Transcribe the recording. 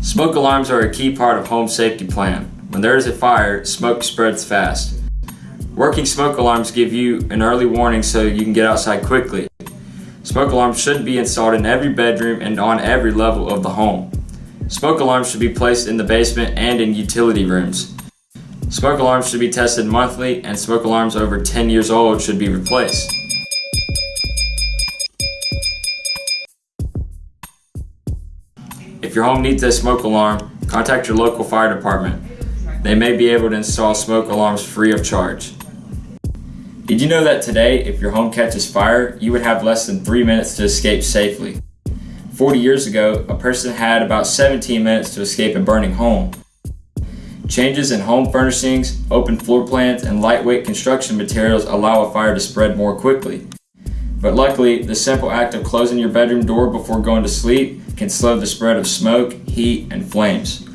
Smoke alarms are a key part of home safety plan. When there is a fire, smoke spreads fast. Working smoke alarms give you an early warning so you can get outside quickly. Smoke alarms should be installed in every bedroom and on every level of the home. Smoke alarms should be placed in the basement and in utility rooms. Smoke alarms should be tested monthly and smoke alarms over 10 years old should be replaced. If your home needs a smoke alarm, contact your local fire department. They may be able to install smoke alarms free of charge. Did you know that today, if your home catches fire, you would have less than 3 minutes to escape safely? 40 years ago, a person had about 17 minutes to escape a burning home. Changes in home furnishings, open floor plans, and lightweight construction materials allow a fire to spread more quickly. But luckily, the simple act of closing your bedroom door before going to sleep can slow the spread of smoke, heat, and flames.